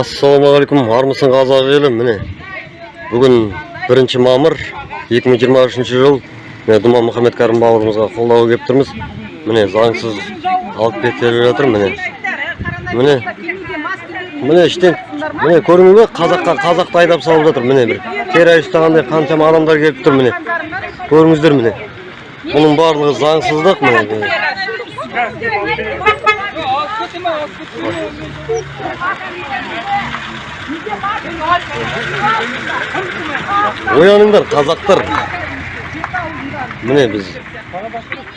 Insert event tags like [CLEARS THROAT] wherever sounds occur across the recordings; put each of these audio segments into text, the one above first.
ассалаумағалейкум армысың қазақ елі міне бүгін бірінші мамыр 2023 жыл міне думан мұхаммед кәрім бауырымызға қолдау келіп тұрмыз міне заңсыз алып кетіп жатыр міне міне міне іштен міне көрдіңіз бе қазаққа қазақты айдап салып жатыр міне бір террорист ұстағандай қаншама адамдар келіп тұр міне көріңіздер міне бұның барлығы заңсыздық міне ояныңдар қазақтар. Міне біз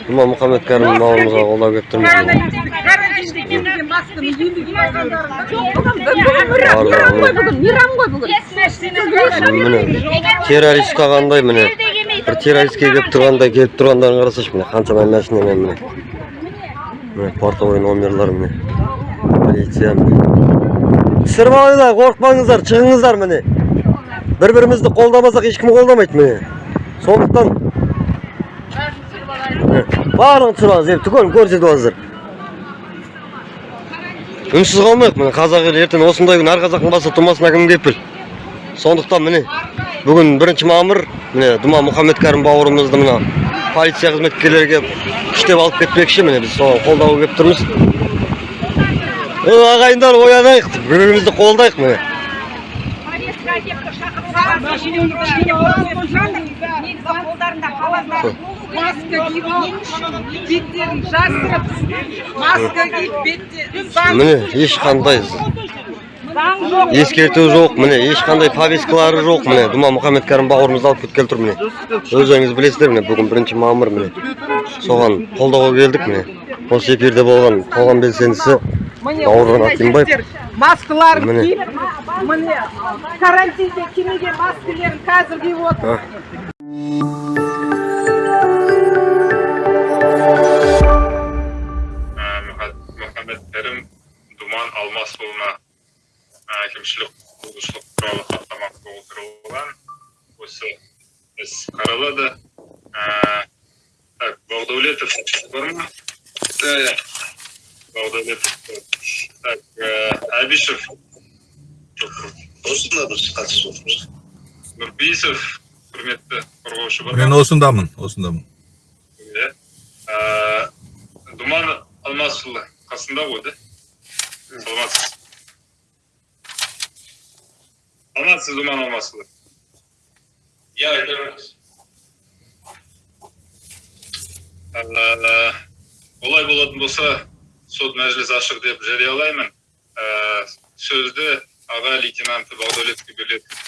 думан мұхаммед кәрім бауырымызға қолдау келіп тұрмыз мейрам ғой міне террорист ұстағандай міне бір террористке келіп тұрғандай келіп тұрғандарын қарасайшы міне қаншама машинамен міне міне портовой номерлар міне полиция алыңдар қорықпаңыздар шығыңыздар міне. Бір бірімізді қолдамасақ ешкім қолдамайды міне. Сондықтан барлығын алыңыз енді түгелін көрсетіп алыңыздар үнсіз қалмайық міне қазақ елі. Ертең осындай күн әр қазақтың басы тумасына кім кепіл сондықтан міне бүгін бірінші мамыр міне думан мұхаммед кәрім бауырымызды мына полиция қызметкерлері күштеп алып кетпекші міне біз соған қолдауға келіп тұрмыз. Ағайындар оянайық. Бір бірімізді қолдайық міне. Маска жасырып маска заң міне ешқандай ескерту жоқ міне ешқандай повесткалары жоқ міне. Думан мұхаммед кәрім бауырымызды алып кеткелі тұр міне. Өздеріңіз білесіздер міне бүгін бірінші мамыр міне. Соған қолдауға келдік міне. Осы эфирде болған қоғам белсендісі бауыржан акимбаев маскаларын киіп міне карантинде кимеген маскалерін қазір киіп отыр мұхаммед кәрім думан алмасұлына әкімшілік құқық бұзушылық туралы хаттама толтырылған. Осы іс қаралады. Так бақдәулетов бар ма? Да так әбишев осында біз қатысып отырмыз нұрпейісов құрметті қорғаушы бар мен осындамын осындамын иә думан алмасұлы қасында ғой да саламатсыз саламатсыз думан алмасұлы иә айта беріңіз Ә, олай болатын болса сот мәжіліс ашық деп жариялаймын Ә, сөзді аға лейтенанты бақдәулетовке беріледі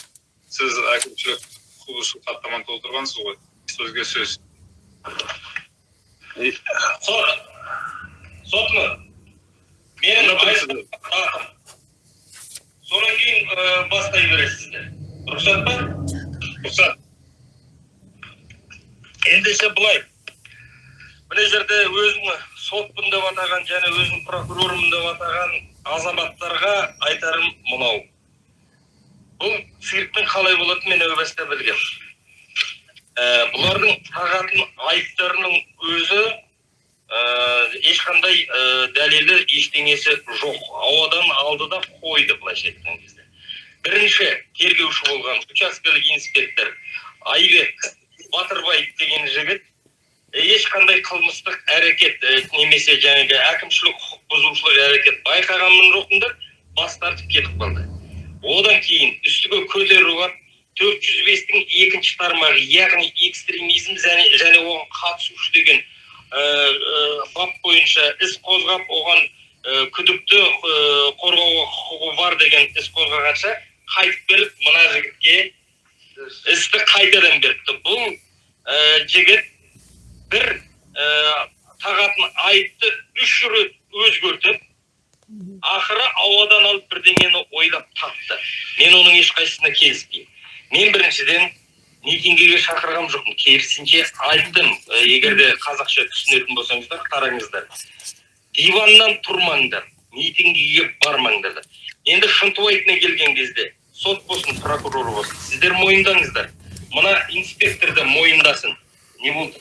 сіз әкімшілік құқық хаттаманы толтырғансыз ғой сөзге сөз сот сот менің айтқым содан кейін бастай бересіздер рұқсат па рұқсат ендеше былай мына жерде өзін сотпын деп атаған және өзін прокурормын деп атаған азаматтарға айтарым мынау. Бұл цирктің қалай болатынын мен әу баста білгем. Ә, бұлардың тағатын айыптарының өзі ә, ешқандай ә, дәлелі ештеңесі жоқ. Ауадан алды да қойды былайша айтқан кезде. Бірінші тергеуші болған учаскелік инспектор айбек батырбаев деген жігіт ешқандай қылмыстық әрекет немесе жаңағы әкімшілік құқық бұзушылық әрекет байқағанмын жоқпын деп бас тартып кетіп қалды. Одан кейін үстіге көтеріп алып төрт жүз бестің екінші тармағы яғни экстремизм және, оған қатысушы деген бап бойынша іс қозғап оған күдікті ә, қорғауға құқығы бар деген іс қозғағанша қайтып беріп мына жігітке істі қайтадан беріпті. Бұл жігіт бір ә, тағатын айыпты үш рет өзгертіп ақыры ауадан алып бірдеңені ойлап тапты. Мен оның ешқайсысына келіспеймін. Мен біріншіден митингіге шақырған жоқпын. Керісінше айттым. Егер де қазақша түсінетін болсаңыздар қараңыздар. Диваннан тұрмаңдар митингіге бармаңдар. Енді шынтуайтына келген кезде сот болсын прокурор болсын сіздер мойындаңыздар. Мына инспектор да мойындасын. Не болды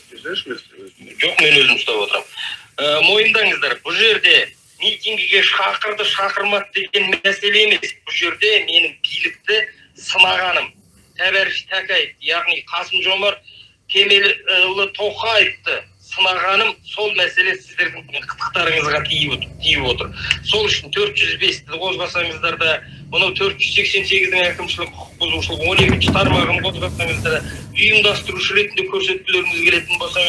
жоқ мен өзім ұстап отырамын ә, мойындаңыздар бұл жерде митинг митингіге шақырды шақырмады деген мәселе емес. Бұл жерде менің билікті сынағаным. Тәбәріш тәкаев яғни қасым жомарт кемелұлы тоқаевты сынағаным сол мәселе сіздердің қытықтарыңызға тиіп тиіп отыр. сол үшін 405-ті қозғасаңыздар да мынау 488-дің әкімшілік құқық бұзушылық 12-ші тармағын қозғасаңыздар да ұйымдастырушы ретінде көрсеткілеріңіз келетін болса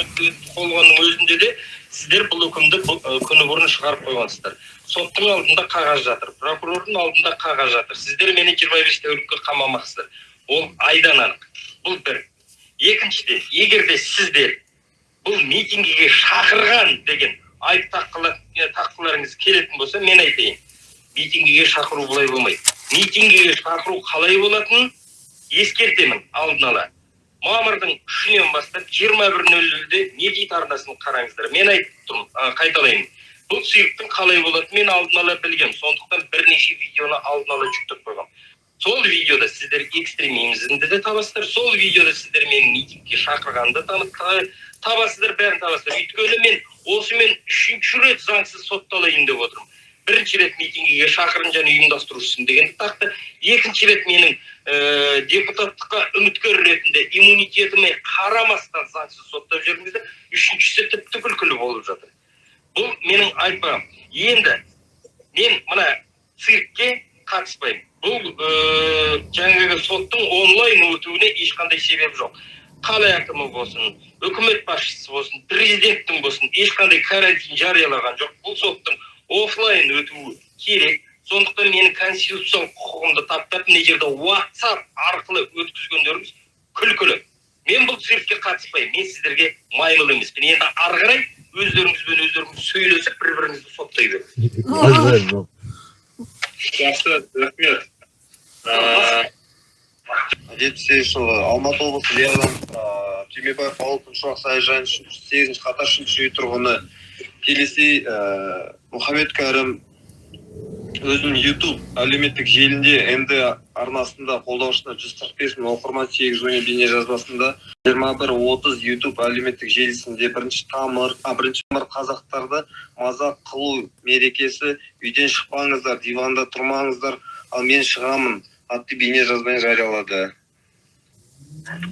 қолғанның өзінде де сіздер бұл үкімді күні бұрын шығарып қойғансыздар. Соттың алдында қағаз жатыр прокурордың алдында қағаз жатыр. Сіздер мені 25 тәулікке қамамақсыздар. Ол айдан анық. Бұл бір. Екіншіден егер де сіздер бұл митингіге шақырған деген айып таққыларыңыз келетін болса мен айтайын. Митингіге шақыру бұлай болмайды митингіге шақыру қалай болатынын ескертемін алдын ала. Мамырдың үшінен бастап жиырма бір нөл нөлде дейді арнасын қараңыздар. Мен айтып тұрмын қайталаймын. Бұл цирктің қалай болатынын мен алдын ала білгем. Сондықтан бірнеше видеоны алдын ала жүктеп қойғам. Сол видеода сіздер экстремизмді де табасыздар сол видеода сіздер менің митингке та- табасыздар бәрін табасыздар. Өйткені мен осымен үшінші рет заңсыз сотталайын деп отырмын. Бірінші рет митингіге шақырын және ұйымдастырушысың дегенді тақты. Екінші рет менің ә, депутаттыққа үміткер ретінде иммунитетіме қарамастан заңсыз соттап жүрдіңіздер үшіншісі тіпті күлкілі болып жатыр. Бұл менің айтпағым. Енді мен мына циркке қатыспаймын. Бұл ә, жаңағы соттың онлайн өтуіне ешқандай себеп жоқ. Қала әкімі болсын үкімет басшысы болсын президенттің болсын ешқандай карантин жариялаған жоқ. Бұл соттың офлайн өтуі керек. Сондықтан менің конституциялық құқығымды таптап мына жерде whatsapp арқылы өткізгендеріңіз күлкілі. Мен бұл циркке қатыспаймын. Мен сіздерге маймыл емеспін енді ары қарай өздеріңізбен өздеріңіз сөйлесіп бір біріңізді соттай беріңіз жақсы рахмет. Жетпіс сегізінші жылы алматы облысы лердан түймебаев ауыл күншуақ саяжайының сегізінші қатар үшінші үй тұрғыны келесей ә, мұхаммед кәрім өзінің ютуб әлеуметтік желінде мд арнасында қолдаушысына жүз қырық бес мың оқырман сегіз бейне бейнежазбасында жиырма бір отыз ютуб әлеуметтік желісінде бірінші тамыр а, бірінші тамыр қазақтарды мазақ қылу мерекесі. Үйден шықпаңыздар диванда тұрмаңыздар. Ал мен шығамын. Атты бейнежазбаны жариялады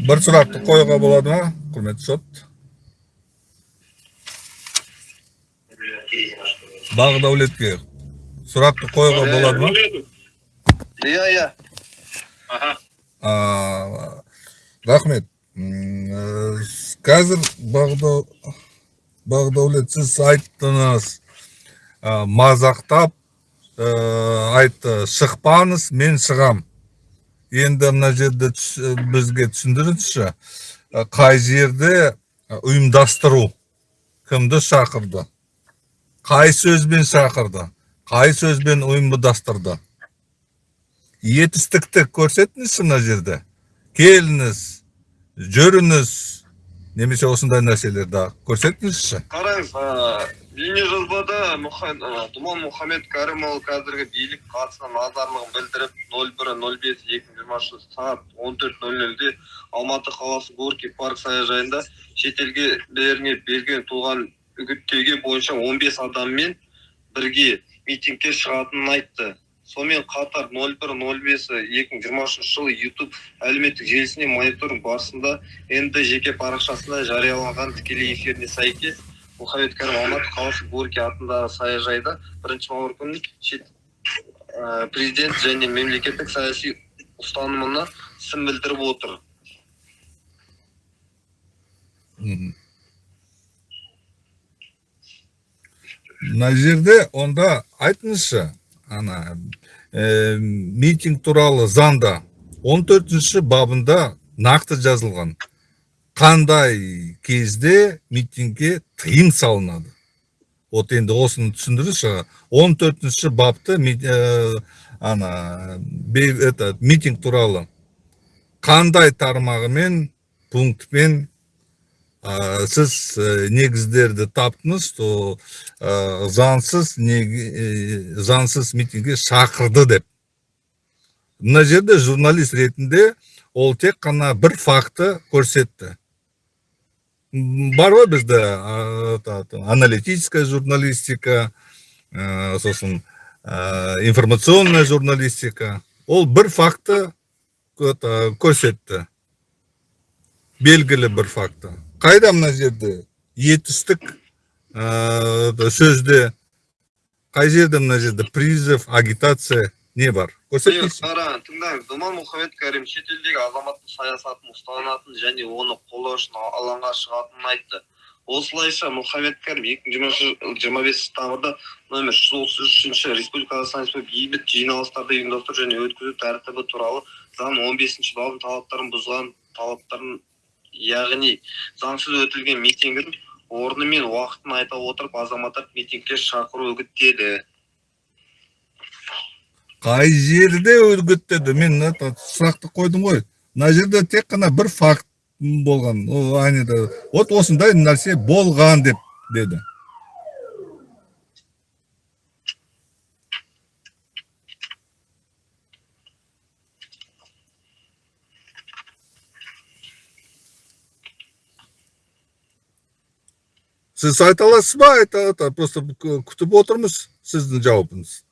бір сұрақты қоюға болады ма құрметті сот бақдәулетке сұрақты қоюға болады ма иә иә рахмет қазір бағдау бағдәулет сіз айттыңыз мазақтап айтты шықпаңыз мен шығам. Енді мына жерде түс- бізге түсіндіріңізші. Ә, қай жерде ұйымдастыру кімді шақырды? Қай сөзбен шақырды? Қай сөзбен ұйымдастырды? Етістікті көрсетіңізші мына жерде. Келіңіз жүріңіз. Немесе осындай нәрселерді көрсетіңізші. Қараңыз бейнежазбада думан мұхаммед кәрімұлы қазіргі билік қатысына назарлығын білдіріп нөл бір нөл бес екі мың жиырмасыншы сағат он төрт нөл нөлде алматы қаласы горький парк саяжайында шетелгелеріне берген туған үгіттеуге бойынша 15 адаммен бірге митингке шығатынын айтты. Сонымен қатар 01.05.2023 жылы YouTube әлеуметтік желісіне мониторинг барысында нд жеке парақшасында жарияланған тікелей эфиріне сәйкес мұхаммед кәрім алматы қаласы горький атындағы саяжайда бірінші мамыр күні шет ә, президент және мемлекеттік саяси ұстанымына сын білдіріп отыр. Мына жерде онда айтыңызшы ана ә, митинг туралы заңда 14 бабында нақты жазылған. Қандай кезде митингке тыйым салынады? Вот енді осыны түсіндіріңізші 14 бапты ми- ә, ана это, митинг туралы қандай тармағымен пунктпен ә, сіз ә, негіздерді таптыңыз то ә, заңсыз ә, заңсыз митингге шақырды деп. Мына жерде журналист ретінде ол тек қана бір факты көрсетті. М, бар ғой бізде та- та, аналитическая журналистика ә, сосын ә, информационная журналистика. Ол бір факты көрсетті. Белгілі бір факты. Қайда мына жерде етістік ә, сөзде? Қай жерде мына жерде призыв агитация? Не бар. Көрсетіңізші қара тыңдаңыз. Думан мұхаммедкәрім шетелдегі азаматтық саясатын ұстанатынын және оны қолдау үшін алаңға шығатынын айтты. Осылайша мұхаммедкәрім екі мың жиырмасыншы жиырма бесінші тамырда номер жүз отыз үшінші республика қазақстан республикасы бейбіт жиналыстарды ұйымдастыру және өткізу тәртібі туралы заң он бесінші бабының талаптарын бұзған талаптарын яғни заңсыз өтілген митингін орны мен уақытын айта отырып азаматтарды митингке шақыру үгіттеді. Қай жерде үгіттеді мен сұрақты қойдым ғой. Мына жерде тек қана бір факт болған. Ол анеда вот осындай нәрсе болған деп деді. Сіз айта аласыз ба? Айта просто кү- күтіп отырмыз сіздің жауабыңыз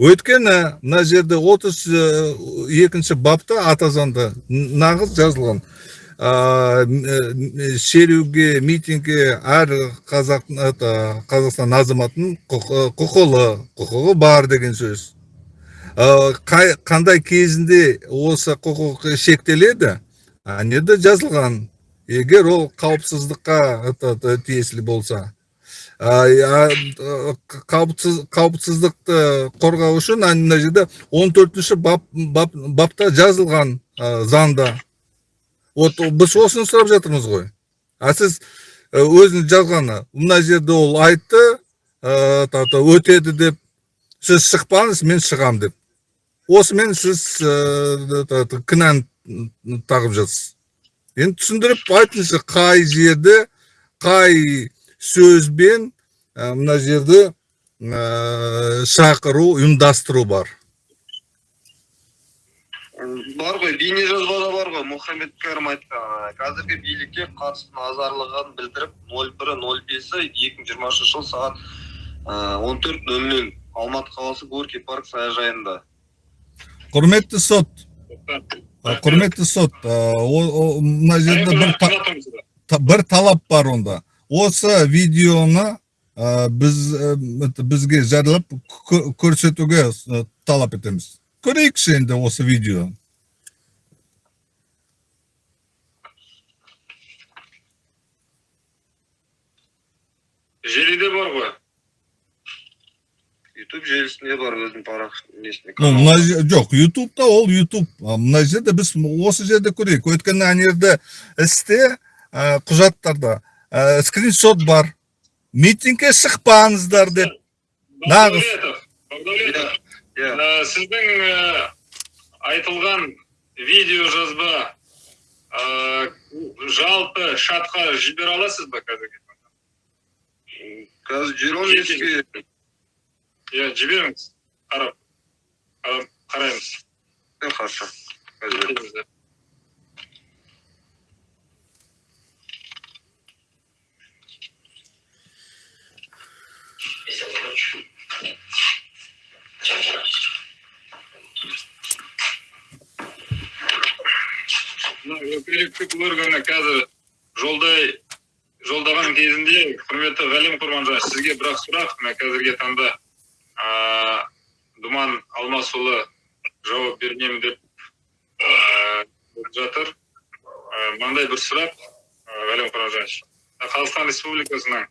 өйткені мына жерде отыз екінші бапта ата заңда нағыз жазылған. Ә, э, шеруге митингке әр қазақ это, қазақстан азаматының құқы- құқылы құқығы бар деген сөз. Ә, қай- қандай кезінде осы құқық шектеледі әнеде жазылған. Егер ол қауіпсіздікқа тиесілі болса. Қауіпсіз қауіпсіздікті қорғау үшін мына жерде он төртінші бап, бап, бапта жазылған заңда вот біз осыны сұрап жатырмыз ғой. А сіз ә, өзінің жазғаны мына жерде ол айтты та, өтеді деп сіз шықпаңыз мен шығам деп. Осымен сіз ә, кінәні тағып жатсыз. Енді түсіндіріп айтыңызшы қай жерде қай сөзбен ә, мына жерде ә, шақыру ұйымдастыру бар. Бар ғой бейне жазбада бар ғой. Мұхаммед кәрім айтқан қазіргі билікке қатысты назарлығын білдіріп нөл бірі нөл бесі екі мың жиырма үшінші жыл сағат он төрт нөл нөл алматы қаласы горький парк саяжайында. Құрметті сот. Құрметті сот. Мына жерде бір талап бар онда. Осы видеоны ә, біз ә, это, бізге жариялап кө- көрсетуге ә, талап етеміз. Көрейікші енді осы видео. Желіде бар ғой. Ютуб желісінде бар өзінің парақ несінде Ну, мына же- жоқ ютубта ол ютуб мына жерде біз осы жерде көрейік. Өйткені ана жерде істе ә, құжаттарда. Ә, скриншот бар. Митингке шықпаңыздар деп. Нағыз. Ә, сіздің ә, айтылған видео жазба ә, жалпы шатқа жібере аласыз ба қазіргі таңда? қазір еске иә жіберіңіз қарап қарап- қараймыз. Хорошо. Органы қазір жолдай жолдаған кезінде құрметті ғалим құрманжан сізге бір ақ сұрақ. Мына қазіргі таңда думан алмасұлы жауап бермеймін деп жатыр. Мынандай бір сұрақ ғалим құрманжанович қазақстан республикасының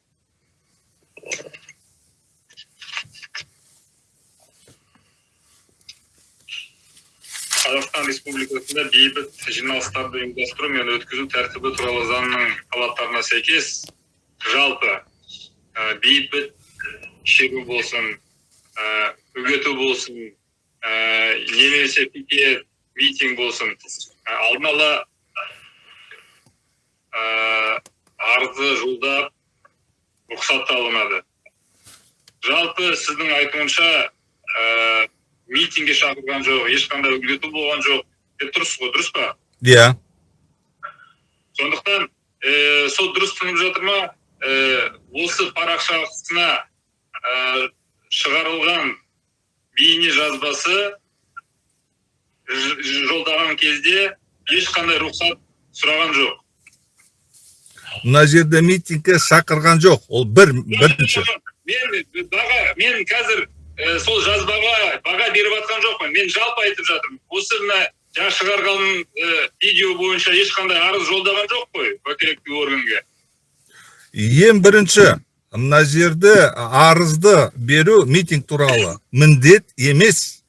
қазақстан республикасында бейбіт жиналыстарды ұйымдастыру мен өткізу тәртібі туралы заңның талаптарына сәйкес жалпы ә, бейбіт шеру болсын ә, үгіту болсын ә, немесе пикет митинг болсын ә, алдын ала ә, арызы жолдап рұқсат алынады. Жалпы сіздің айтуынша митингге шақырған жоқ ешқандай үгіту болған жоқ деп тұрсыз ғой дұрыс па иә сондықтан ә, сол дұрыс түсініп жатыр ма ә, осы парақшасына ә, шығарылған бейне жазбасы жолдаған кезде ешқандай рұқсат сұраған жоқ мына жерде митингке шақырған жоқ ол бір бірінші мен баға мен қазір ә, сол жазбаға баға беріп жатқан жоқпын мен жалпы айтып жатырмын. Осы мына жаңа шығарған ә, видео бойынша ешқандай арыз жолдаған жоқ қой уәкілетті органға ең бірінші мына жерде арызды беру митинг туралы міндет емес.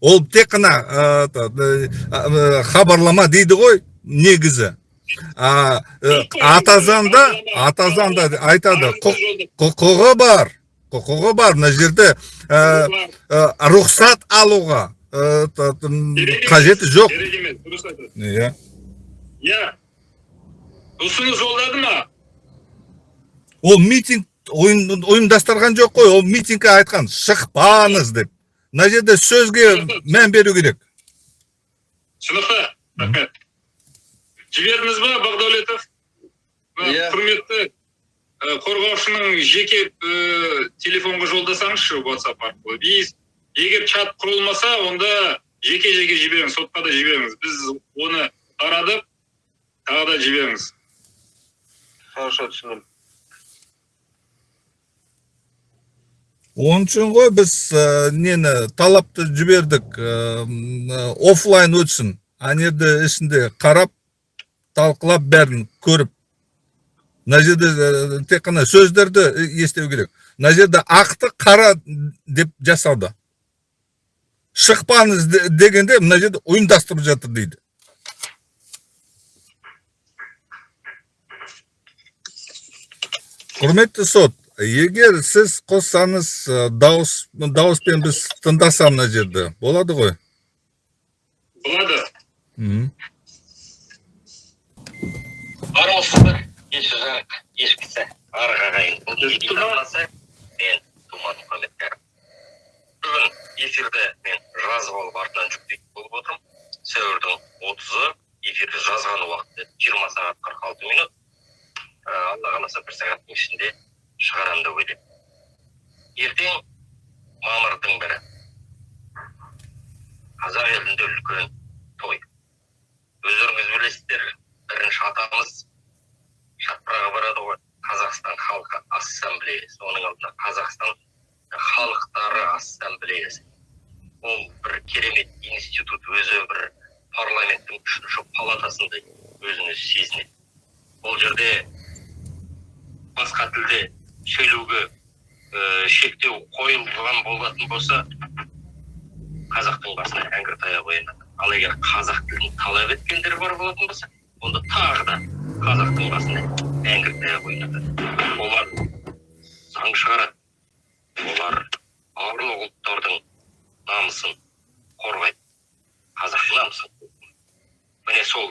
Ол тек қана ә, хабарлама дейді ғой негізі. А, атазанда атазанда айтады құқ- құқығы бар. Құқығы бар мына жерде ә, рұқсат алуға қажеті жоқ. керек емес дұрыс айтады иә. Иә. Ұсыныс жолдады ма? Ол митинг ұйым- ұйымдастырған жоқ қой ол митингке айтқан шықпаңыз деп. Мына жерде сөзге мән беру керек. Түсінікті рахмет. Жібердіңіз ба бақдәулетов? Иә. құрметті қорғаушының жеке ә, телефонға жолдасаңызшы whatsapp арқылы. И егер чат құрылмаса онда жеке жеке жіберіңіз сотқа да жіберіңіз. Біз оны тарадық тағы да жіберіңіз. Хорошо түсіндім. Оның үшін ғой біз ә, нені талапты жібердік ә, м, оффлайн өтсін. Ана жерде ішінде қарап талқылап бәрін көріп. Мына жерде ә, тек қана сөздерді естеу керек. Мына жерде ақты қара деп жасады шықпаңыз де- дегенде мына жерде ұйымдастырып жатыр дейді. Құрметті сот егер сіз қоссаңыз ә, дауыс дауыспен біз тыңдасам мына жерде болады ғой? Болады. Армысыздар еші жарық ешкісі арғы ағайын мен думан мұхаммедкәрім бүгін эфирді мен жазып алып артынан жүктейтін болып отырмын. Сәуірдің отызы эфирді жазған уақыты жиырма сағат қырық алты минут. Ә, алла қаласа бір сағаттың ішінде шығарамын деп ойлаймын. Ертең мамырдың бірі. Қазақ елінде үлкен той өздеріңіз білесіздер бірінші атамыз шатпырға барады ғой қазақстан халқы ассамблеясы оның алдында қазақстан халықтары ассамблеясы ол бір керемет институт өзі бір парламенттің үшінші палатасындай өзін өзі сезінеді ол жерде басқа тілде сөйлеуге ә, шектеу қойылған болатын болса қазақтың басына әңгір таяқ оянады ал егер қазақ тілін талап еткендер бар болатын болса онда тағы да қазақтың басына әңгір таяқ ойнатады олар заң шығарады олар барлық ұлттардың намысын қорғайды қазақтың намысын міне сол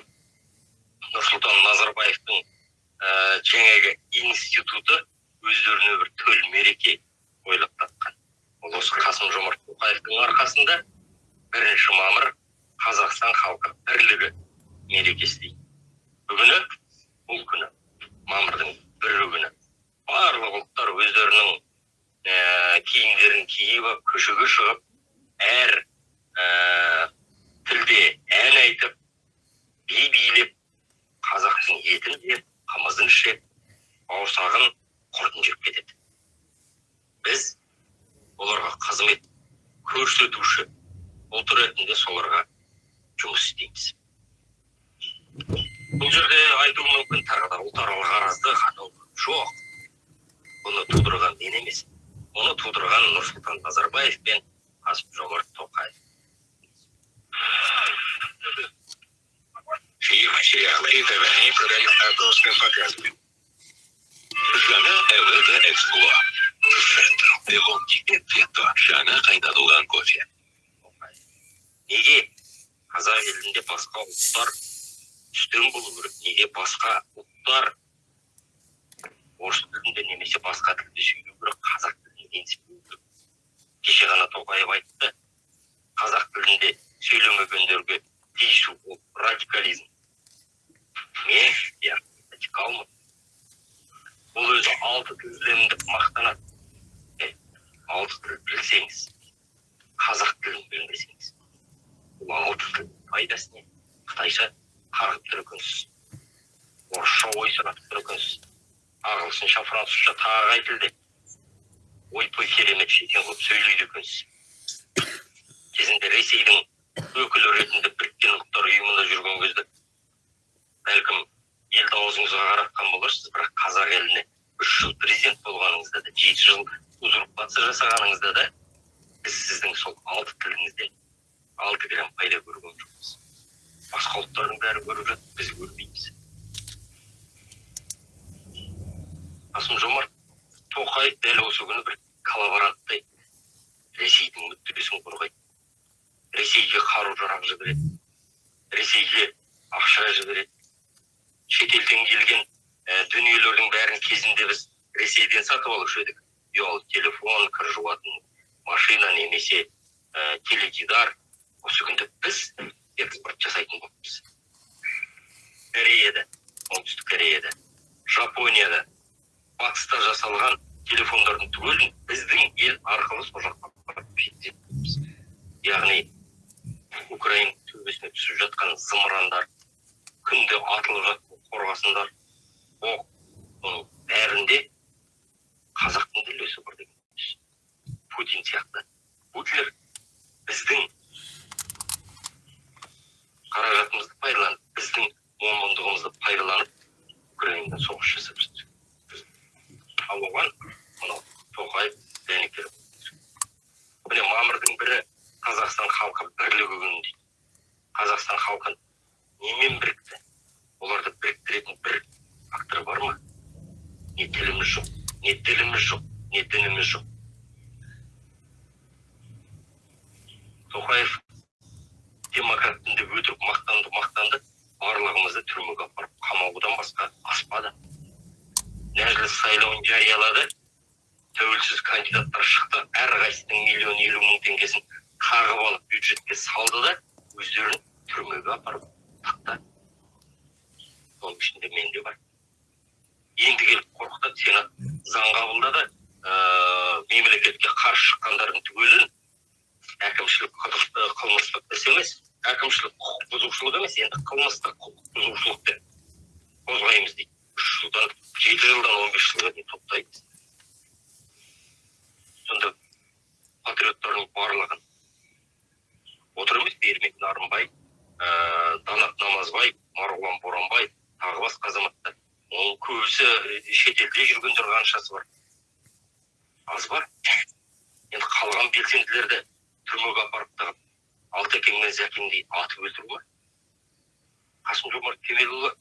нұрсұлтан назарбаевтың ә, жаңағы институты өздеріне бір төл мереке ойлап тапқан ол осы қасым жомарт тоқаевтың арқасында бірінші мамыр қазақстан халқы бірлігі мерекесі дейді бүгіні бұл күні мамырдың бірі күні барлық ұлттар өздерінің ә, киімдерін киіп алып көшеге шығып әр ә, тілде ән айтып би билеп қазақтың етін жеп қымызын ішіп бауырсағын құртын жеп кетеді біз оларға қызмет көрсетуші ұлт ретінде соларға жұмыс істейміз бұл жерде айтуым мүмкін тағы да ұлтаралық аразды қану жоқ бұны тудырған мен емес оны тудырған нұрсұлтан назарбаев пен қасым жомарт тоқаев Фильм, сериалы и ТВ продают авторское показывание. жаңа әуелі экспло ремонтикте ветто жаңа қайнатылған кофе неге қазақ елінде басқа ұлттар үстем болу керек неге басқа ұлттар орыс тілінде немесе басқа тілде сөйлеу керек қазақ тілін менсінбеу керек кеше ғана тоқаев айтты қазақ тілінде сөйлемегендерге тиісу ол радикализм мен иә радикалмын бұл алты тілдімін деп мақтанады е, алты тіл білсеңіз қазақ тілін білмесеңіз бұл алты тіл пайдасы не қытайша қарғып тұр екенсіз орысша ой сұратып тұр екенсіз ағылшынша французша тағы қай тілде ойпой керемет шетен қылып сөйлейді екенсіз кезінде ресейдің өкілі ретінде біріккен ұлттар ұйымында жүрген кезде бәлкім елді аузыңызға қаратқан боларсыз бірақ қазақ еліне үш жыл президент болғаныңызда да жеті жыл узурпация жасағаныңызда да біз сіздің сол алты тіліңізден алты грамм пайда көрген жоқпыз. Басқа ұлттардың бәрі көріп жатыр біз көрмейміз. Қасым жомарт тоқаев дәл осы күні бір коллаборанттай ресейдің мүддесін қорғайды. Ресейге қару жарақ жібереді. Ресейге ақша жібереді. Шетелден келген ә, дүниелердің бәрін кезінде біз ресейден сатып алушы едік ұялы телефон кір жуатын машина немесе ә, теледидар осы күнде біз экспорт жасайтын болыппыз кореяда. Оңтүстік кореяда? Жапонияда. Батыста жасалған телефондардың түгелін біздің ел арқылы сол жаққа яғни украин төбесіне түсіп жатқан зымырандар күнде атылып жатқан қорғасындар оқ оның бәрінде қазақтың да үлесі бар деген. Путин сияқты. Путлер біздің қаражатымызды пайдаланып біздің момындығымызды пайдаланып украинадан соғыс жасап жатыр ал оған мынау тоқаев дәнекер міне мамырдың бірі қазақстан халқы бірлігі күні дейді қазақстан халқы немен бірікті оларды біріктіретін бір фактор бар ма не тіліміз жоқ не діліміз жоқ не дініміз жоқ тоқаев демократтын деп өтірік мақтанды мақтанды барлығымызды түрмеге апарып қамаудан басқа аспады. Нәжіліс сайлауын жариялады. Тәуелсіз кандидаттар шықты. Әрқайсысының миллион елу мың теңгесін қағып алып бюджетке салды да өздерін түрмеге апарып тықты соның ішінде мен де бар. Енді келіп қорқытады сенат заң қабылдады. Ыыы мемлекетке қарсы шыққандардың түгелін әкімшілік қылмыстық іс емес әкімшілік құқық бұзушылық емес енді қылмыстық құқық бұзушылық деп қозғаймыз дейді. Үш жылдан жеті жылдан он бес жылға дейін соттаймыз сонда патриоттардың барлығын отыр емес бермек нарынбай ыыы данат намазбай марғұлан боранбай тағы басқа азаматтар. Оның көбісі шетелде жүргендер қаншасы бар? Аз ба енді қалған белсенділерді түрмеге апарып тығып алтекең мен зәкеңдей атып өлтіру ма қасым жомарт кемелұлы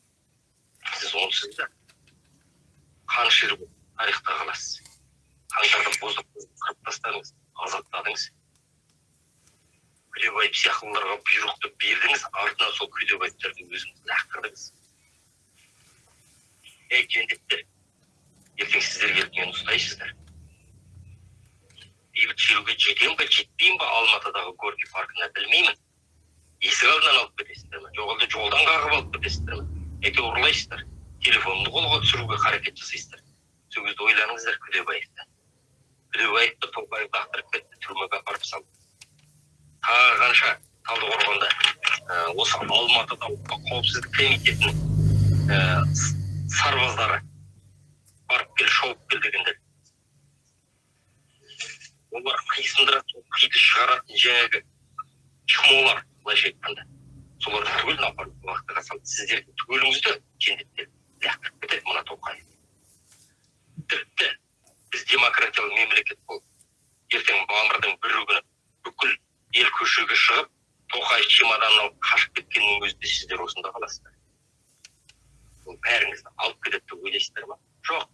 сіз онсыз да қанішер болып тарихта қаласыз. Боздап қырып тастадыңыз азаптадыңыз күдебаев сияқтыларға бұйрықты бердіңіз артынан сол күдебаевтарды өзіңіз лақтырдыңыз. Ей жендеттер ертең сіздер келіп мені ұстайсыздар. Бейбіт шеруге жетемін ба жетпеймін ба алматыдағы горький паркына білмеймін есік алдынан алып кетесіздер ме? Жоқ әлде жолдан қағып алып кетесіздер ме? Әйтеуір ұрлайсыздар. Телефонымды қолға түсіруге қарекет жасайсыздар. Сол кезде ойланыңыздар күдебаевты. Күдебаевты тоқаев лақтырып кетті түрмеге апарып салды. Тағы қанша талдықорғанда ә, осы алматыда ұлттық қауіпсіздік комитетінің ә, сарбаздары барып кел шауып кел дегендер олар қисындырады сол қиды шығаратын жаңағы чмолар былайша айтқанда соларды түгелін апарып уақытыға салды сіздердің түгеліңізді жендеттер лақтырып кетеді мына тоқаев. Тіпті біз демократиялы мемлекет болып ертең мамырдың бірі күні бүкіл ел көшеге шығып тоқаев чемоданын алып қашып кеткеннің өзінде сіздер осында қаласыздар. Ол бәріңізді алып кетеді деп ойлайсыздар ма? Жоқ.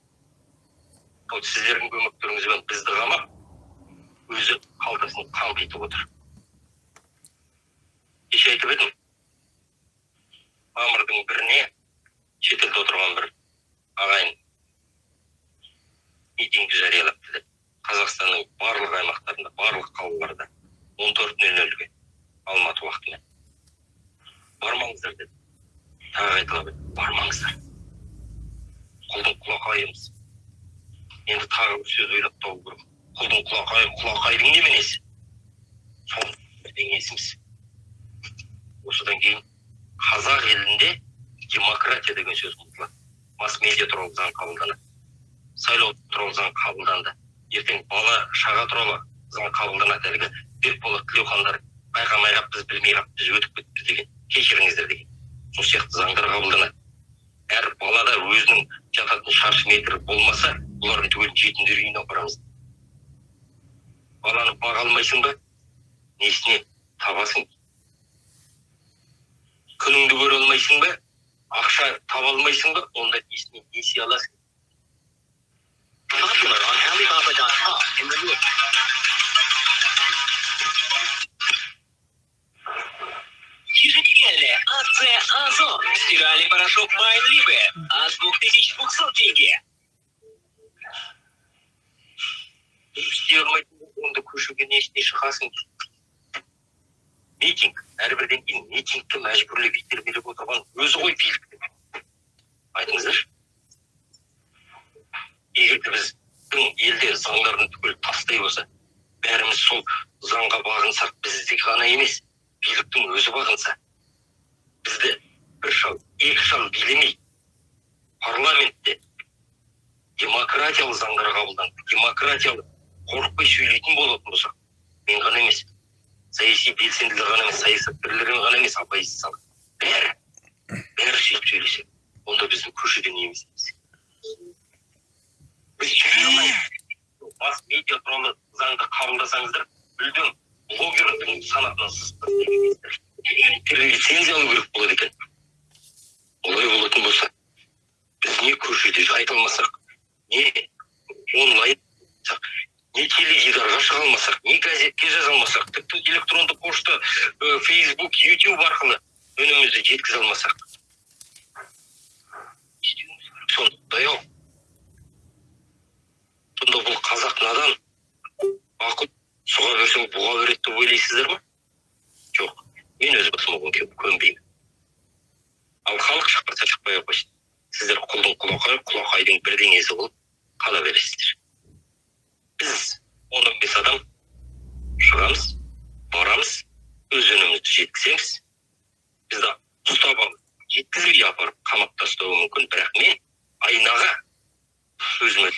Ол сіздердің көмектеріңізбен бізді қамап өзі қалтасын қампитып отыр кеше айтып едім мамырдың біріне шетелде отырған бір ағайын митинг жариялапты деп қазақстанның барлық аймақтарында барлық қалаларда он төрт нөл нөлге алматы уақытымен бармаңыздар деді тағы қайталап бармаңыздар құлдың құлақайымыз тағы бір сөз ойлап табу керек құлдың құлақай құлақайдың неменесі соның бірдеңесіміз осыдан кейін қазақ елінде демократия деген сөз ұмытылады масс медиа туралы заң қабылданады сайлау туралы заң қабылданды ертең бала шаға туралы заң қабылданады әлгі бекболат тілеухандар байқамай қалып біз білмей қалып біз өтіп кеттік деген кешіріңіздер деген сол сияқты заңдар қабылданады әр балада өзінің жататын шаршы метр болмаса бұлардың түгелін жетімдер үйіне апарамыз баланы баға алмайсың ба несіне табасың күніңді көре алмайсың ба ақша таба алмайсың ба онда несіне несие аласың Popular on Alibaba.com in the look. Еженедельная акция Озон. Стиральный порошок Майн Либе от 2200 тенге. істей алмайтын онда көшеге несіне шығасың митинг әрбірден кейін митингке мәжбүрлеп итермелеп отырған өзі ғой билік айтыңыздаршы егер де біздің елде заңдарын түгел тастай болса бәріміз сол заңға бағынсақ бізде ғана емес биліктің өзі бағынса бізді бір шал екі шал билемей парламентте демократиялы заңдар қабылданып демократиялы қорықпай сөйлейтін болатын болсақ мен ғана емес саяси белсенділер ғана емес саясаткерлер ғана емес оппозициялық бәрі бәрі сөйтіп сөйлесе онда біздің көшеде неміз біз масс медиа туралы заңды қабылдасаңыздар мүлдем блогердің санатынан сызып лицензия алу керек болады екен олай болатын болса біз не көшеде айта алмасақ не онлайн не теледидарға шыға алмасақ не газетке жаза алмасақ тіпті электронды пошта фейсбук ютуб арқылы үнімізді жеткізе алмасақ. Сондай ау сонда бұл қазақ надан бақыт сұға берсең бұға береді деп ойлайсыздар ма? Жоқ мен өз басыма көнбей- көнбеймін. Ал халық шықпаса шықпай ақ қойсын. Сіздер құлдың құлақай құлақайдың бірдеңесі болып қала бересіздер. Біз он он бес адам шығамыз барамыз өз өнімімізді жеткіземіз бізді ұстап алып жеткізбей апарып қамақта ұстауы мүмкін бірақ мен айнаға өзіме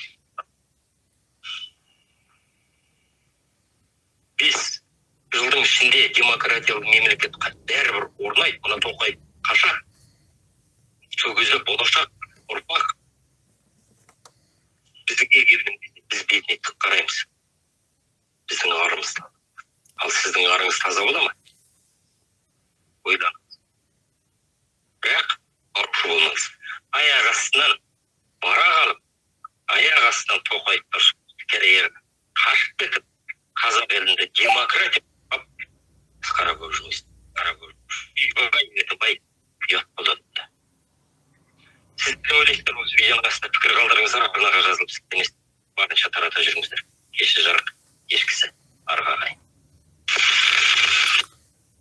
бес жылдың ішінде демократиялық мемлекет қа- бәрібір орнайды мына тоқаев қашан сол кезде болашақ ұрпақ бізге келген кезде біз бетіне тік қараймыз біздің арымыз ал сіздің арыңыз таза бола ма ойланыңыз бірақ арушы болмаңыз аяқ астынан бара қалып аяқ астынан тоқаевтар керейер қашып кетіп қазақ елінде демократия ап, біз қара көріп жүрміз қара көріп үйбай етібай ұят болады да сіз не ойлайсыздар осы видеоның астына пікір қалдырыңыздар арнаға жазылып сілтемес барынша тарата жүріңіздер кеші жарық ешкісі арғы ағайын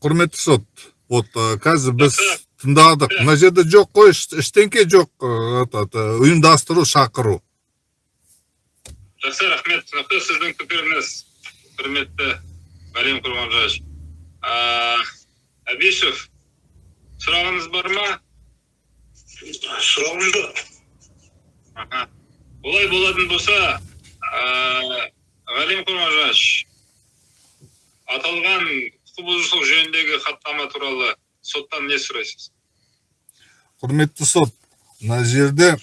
құрметті сот. Вот э, қазір біз тыңдадық мына жерде жоқ қой еш- ештеңке жоқ э, этот, э, ұйымдастыру шақыру. Жақсы рахмет. Түсінікті сіздің пікіріңіз. Құрметті ғалим құрманжанов әбишев сұрағыңыз бар ма? Сұрағым жоқ. Аха. Олай болатын болса ғалим құрманжанов аталған құқық бұзушылық жөніндегі хаттама туралы соттан не сұрайсыз құрметті сот мына жерде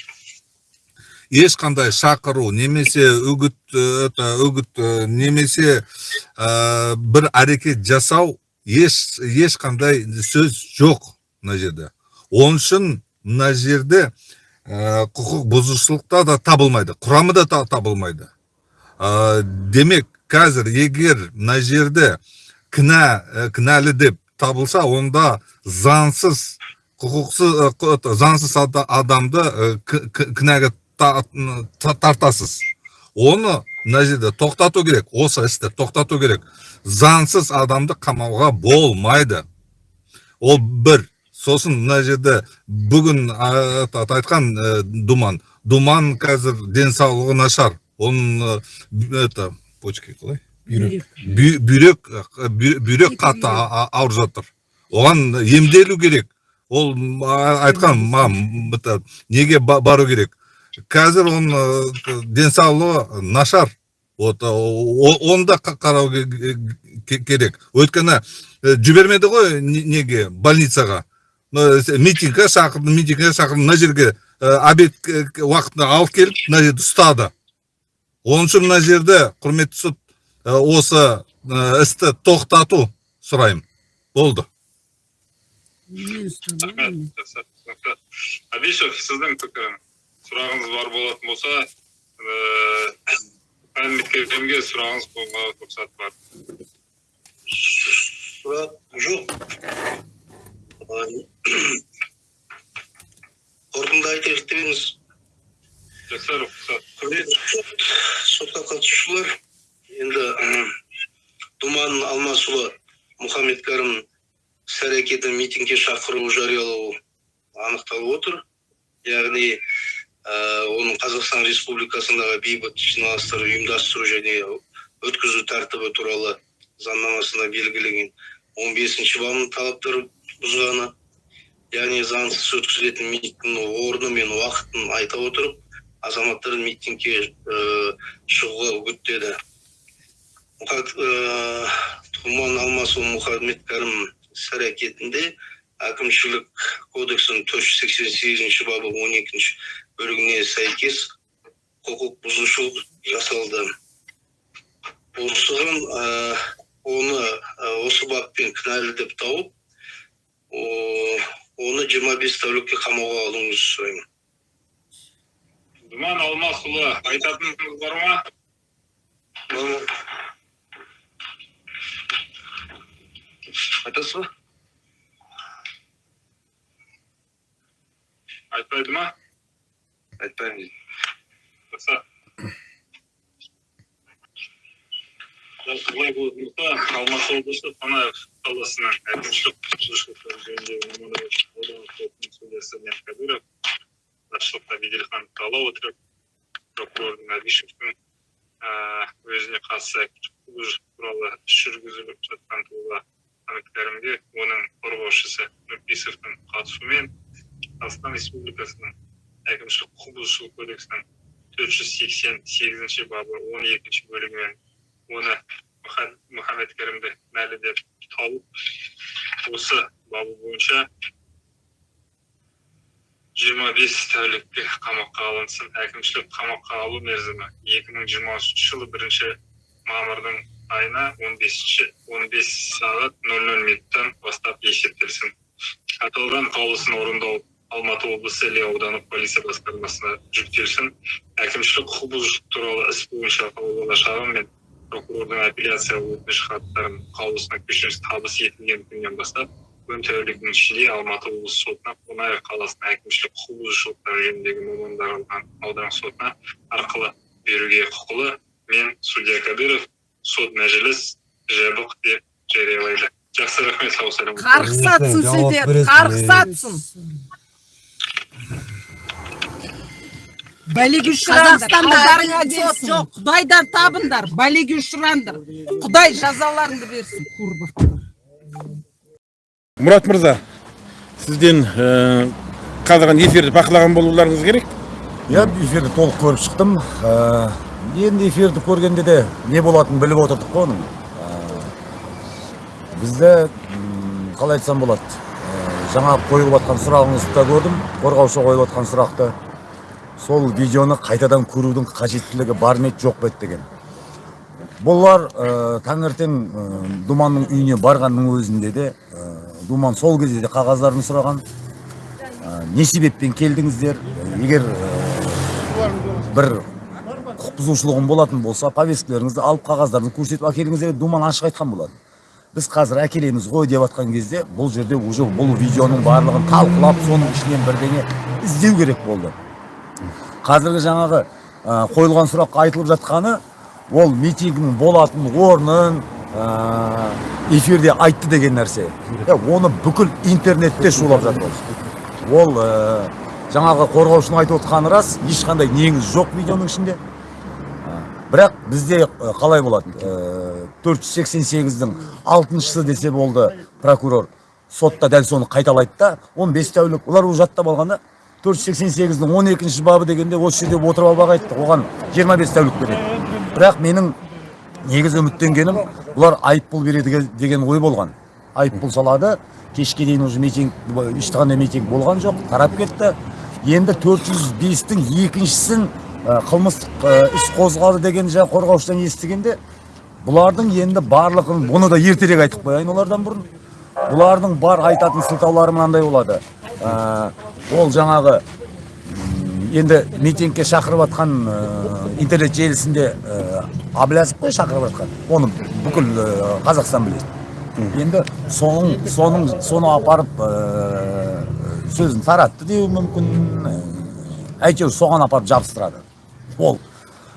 ешқандай шақыру немесе үгіт э, это үгіт э, немесе э, бір әрекет жасау еш ешқандай сөз жоқ мына жерде. Оның үшін мына жерде э, құқық бұзушылықта да табылмайды құрамы да та- табылмайды. Э, демек қазір егер мына жерде кінә кінәлі деп табылса онда заңсыз құқықсыз заңсыз ада- адамды кінәға та- та- тартасыз. Оны мына жерде тоқтату керек осы істі тоқтату керек. Заңсыз адамды қамауға болмайды. Ол бір. Сосын мына жерде бүгін айтқан думан. Думан қазір денсаулығы нашар. Оның это почки қалай бүйрек бүйрек бүй- бүйрек қатты ауырып жатыр оған емделу керек ол айтқан маған неге ба- бару керек қазір оның денсаулығы нашар вот оны да қа- қарау ке- ке- керек өйткені жібермеді ғой не- неге больницаға митингке шақырды митингке шақырды мына жерге обед уақытында алып келіп мына жерде ұстады оның үшін мына жерде құрметті сот осы істі тоқтату сұраймын болды. Рахмет. Түсінікті абишев сіздің сұрағыңыз бар болатын болса ііі мәліметкерге сұрағыңыз қойуға рұқсат бар. Сұрақ жоқ. Қорытынды айтайық деп едіңіз жақсы рұқсат. Құрметті сот сотқа қатысушылар енді думан алмасұлы мұхаммед кәрім іс әрекеті митингке шақыру жариялау анықталып отыр. Яғни ә, оның қазақстан республикасындағы бейбіт жиналыстар ұйымдастыру және өткізу тәртібі туралы заңнамасында белгіленген он бесінші бабының талаптарын бұзғаны яғни заңсыз өткізілетін митингнің орны мен уақытын айта отырып азаматтар митингке ә, шығуға үгіттеді. Мұхат, ә, тұман алмасу мұхаммед кәрім іс әрекетінде әкімшілік кодексінің төрт жүз сексен сегізінші бабы он екінші бөлігіне сәйкес құқық бұзушылық жасалды. Осыған ә, оны ә, осы баппен кінәлі деп тауып о- оны 25 тәулікке қамауға алуыңызды сұраймын. Думан алмасұлы айтатыныңыз бар ма? Айтасыз ба? Айтпайды ма? Айтпаймын дейді. Жақсы болатын болса алматы облысы қонаев қаласының әкімшілік құқық бұзушылықтар жөніндегі мамандандырылған аудандық сотының судьясы мен кадыров басшылықта беделхан ала отырып прокурордың өзіне қатысты құқық туралы іс жүргізіліп жатқан тұлға кәрімге оның қорғаушысы нұрпейісовтің қатысуымен қазақстан республикасының әкімшілік құқық бұзушылық кодексінің төрт жүз сексен сегізінші бабы он екінші бөлігімен оны Мұха- мұхаммед кәрімді кінәлі деп тауып осы бабы бойынша жиырма бес тәулікке қамаққа алынсын. Әкімшілік қамаққа алу мерзімі екі мың жиырмасыншы жылы бірінші мамырдың айына он бесінші он бес сағат нөл нөл минуттан бастап есептелсін. Аталған қаулысын орындау алматы облысы іле аудандық полиция басқармасына жүктелсін. Әкімшілік құқық бұзушылық туралы іс бойынша қаулыға шағым мен прокурордың апелляция өтініш хаттарын қаулысына көшіріс табыс етілген күннен бастап он тәуліктің ішінде алматы облысы сотына қонаев қаласының әкімшілік құқық бұзушылықтар жөніндегі мамандандырылған аудандық сотына арқылы беруге құқылы мен судья кадыров сот мәжіліс жабық деп жариялайды жақсы рахмет сау саламат қарғыс атсын сіздер қарғыс атсын бәлеге ұшыраңдар сот жоқ құдайдан табыңдар бәлеге ұшыраңдар құдай жазаларыңды берсін мұрат мырза сізден ә, қазіргі эфирді бақылаған болуларыңыз керек иә эфирді толық көріп шықтым енді эфирді көргенде де не болатынын біліп отырдық қой оның. Ә, бізде м, қалай айтсам болады ә, жаңа қойылып жатқан сұрағыңызды да көрдім қорғаушы қойып жатқан сұрақты. Сол видеоны қайтадан көрудің қажеттілігі бар ма еді жоқ па еді деген. Бұлар ә, таңертең думанның үйіне барғанның өзінде де ә, думан сол кезде де қағаздарын сұраған. Ә, не себеппен келдіңіздер? Егер бір бұзушылығым болатын болса повесткілеріңізді алып қағаздарыңызды көрсетіп әкеліңіздер деп думан ашық айтқан болатын. Біз қазір әкелеміз ғой деп жатқан кезде бұл жерде уже бұл видеоның барлығын талқылап соның ішінен бірдеңе іздеу керек болды. Қазіргі жаңағы ә, қойылған сұраққа айтылып жатқаны ол митингінің болатын орнын ә, эфирде айтты деген нәрсе. Е, оны бүкіл интернетте шулап жатыр. Ол. ә, жаңағы қорғаушының айтып отқаны рас ешқандай негіз жоқ видеоның ішінде. Ә, бірақ бізде э, қалай болады төрт жүз сексен сегіздің алтыншысы десе болды прокурор. Сотта дәл соны қайталайды да он бес тәулік олар уже жаттап алған да төрт жүз сексен сегіздің он екінші бабы дегенде осы жерде отырып алып ақ айтты. Оған жиырма бес тәулік береді. Бірақ менің негізі үміттенгенім бұлар айыппұл береді ге- деген ой болған. Айыппұл салады кешке дейін уже митинг ешқандай митинг болған жоқ тарап кетті. Енді 405-тің екіншісін ә, қылмыстық ә, іс қозғалды деген жаңа қорғаушыдан естігенде бұлардың енді барлығын бұны да ертерек айтып қояйын олардан бұрын. Бұлардың бар айтатын сылтаулары мынандай болады. Ә, ол жаңағы енді митингке шақырып жатқан ә, интернет желісінде ә, қой шақырып жатқан оны бүкіл ә, қазақстан біледі. Енді соның соның соны апарып ә, сөзін таратты деуі мүмкін. Әйтеуір соған апарып жабыстырады. Ол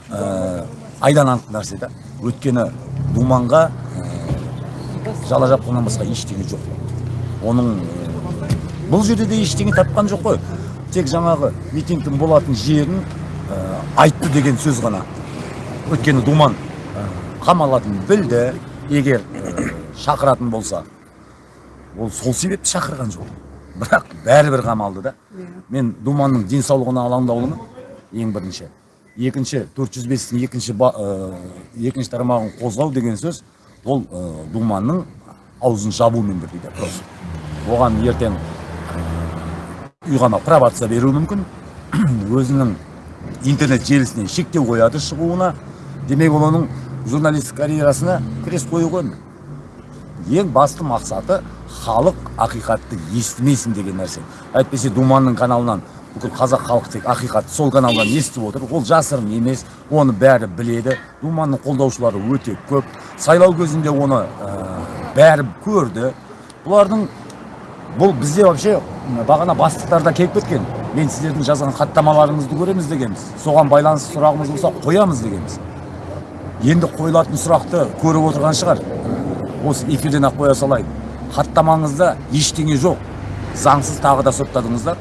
ә, айдан анық нәрсе да өйткені думанға ә, жала жапқаннан басқа ештеңе жоқ. Оның ә, бұл жерде де ештеңе тапқан жоқ қой. Тек жаңағы митингтің болатын жерін ә, айтты деген сөз ғана. Өйткені думан ә, қамалатынын білді егер ә, шақыратын болса ол сол себепті шақырған жоқ. Бірақ бәрібір қамалды да. Мен думанның денсаулығына алаңдаулымын ең бірінші. Екінші 405-тің екінші ба- ә, екінші тармағын қозғау деген сөз ол ә, думанның аузын жабумен бірдей просто. Оған ертең үйғана пробация беруі мүмкін. [CLEARS THROAT] Өзінің интернет желісіне шектеу қояды шығуына. Демек ол оның журналистік карьерасына крест қою ең басты мақсаты халық ақиқатты естімесін деген нәрсе. Әйтпесе думанның каналынан бүкіл қазақ халқы тек ақиқатты сол каналдан естіп отыр. Ол жасырын емес оны бәрі біледі. Думанның қолдаушылары өте көп. Сайлау кезінде оны ә, бәрі көрді. Бұлардың бұл бізде вообще бағана бастықтарда келіп кеткен. Мен сіздердің жазған хаттамаларыңызды көреміз дегенбіз. Соған байланысты сұрағымыз болса қоямыз дегенбіз. Енді қойылатын сұрақты көріп отырған шығар. Осы эфирден ақ қоя салайын. Хаттамаңызда ештеңе жоқ. Заңсыз тағы да соттадыңыздар.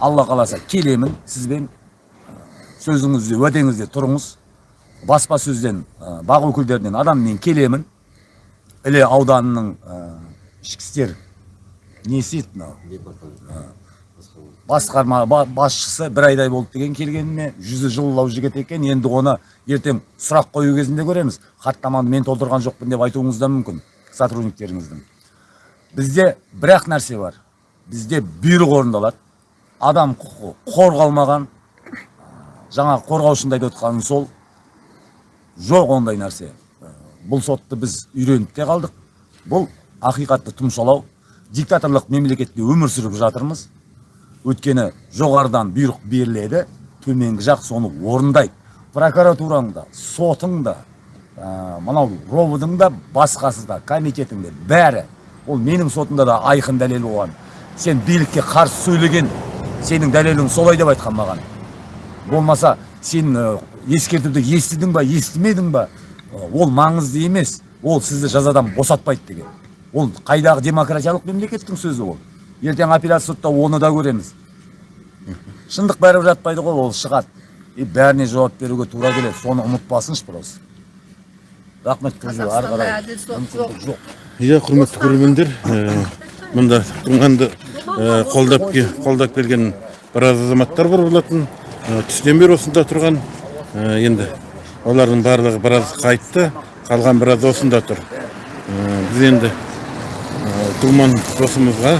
Алла қаласа келемін сізбен сөзіңізде уәдеңізде тұрыңыз. Баспасөзден ә, бақ өкілдерінен адам мен келемін. Іле ауданының ішкі істер несі еді мынау? Басқарма ба- басшысы бір айдай болды деген келгеніме жүзі жылылау жігіт екен. Енді оны ертең сұрақ қою кезінде көреміз. Хаттаманы мен толтырған жоқпын деп айтуыңыз да мүмкін сотрудниктеріңіздің. Бізде бір ақ нәрсе бар. Бізде бұйрық орындалады. Адам құқығы қорғалмаған жаңа қорғаушында айтып отқаным сол. Жоқ ондай нәрсе. Бұл сотты біз үйреніп те қалдық. Бұл ақиқатты тұмшалау диктаторлық мемлекетте өмір сүріп жатырмыз. Өйткені жоғарыдан бұйрық беріледі төменгі жақ соны орындайды. Прокуратураң да сотың да ә, мынау ровдың да басқасы да комитетің де бәрі. Ол менің сотымда да айқын дәлел болған. Сен билікке қарсы сөйлеген сенің дәлелің солай деп айтқан маған. Болмаса сен ескертуді естідің ба естімедің ба? Ол маңызды емес. Ол сізді жазадан босатпайды деген. Ол қайдағы демократиялық мемлекеттің сөзі ол. Ертең апелляция сотта оны да көреміз. Шындық бәрібір жатпайды ғой ол шығады. И бәріне жауап беруге тура келеді. Соны ұмытпасыншы просто. Рахмет ары қарай. жоқ. иә құрметті көрермендер мұнда думанды ә, қолдап қолдап келген біраз азаматтар бар болатын. Ә, түстен бері осында тұрған. Ә, енді олардың барлығы біраз қайтты қалған біраз осында тұр. Біз енді думан досымызға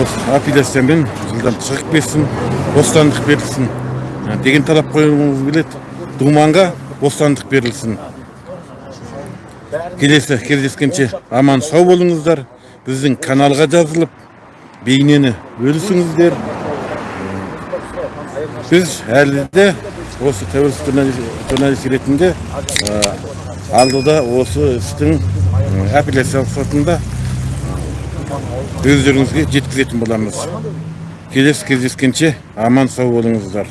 осы апелляциямен жылдан шығып кетсін бостандық берілсін. Деген талап қойғымыз келеді. Думанға бостандық берілсін. Келесі кездескенше аман сау болыңыздар. Біздің каналға жазылып бейнені бөлісіңіздер. Біз әлі де осы тәуелсіз журналист- ретінде алдыда осы істің апелляциялық сотында өздеріңізге жеткізетін боламыз. Келесі кездескенше аман сау болыңыздар.